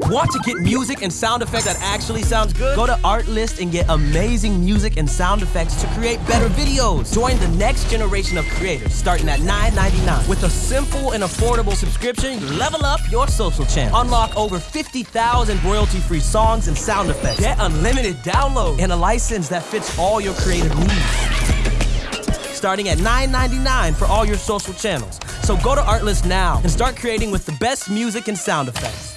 Want to get music and sound effects that actually sounds good? Go to Artlist and get amazing music and sound effects to create better videos. Join the next generation of creators starting at $9.99. With a simple and affordable subscription, level up your social channel. Unlock over 50,000 royalty-free songs and sound effects. Get unlimited download and a license that fits all your creative needs. Starting at $9.99 for all your social channels. So go to Artlist now and start creating with the best music and sound effects.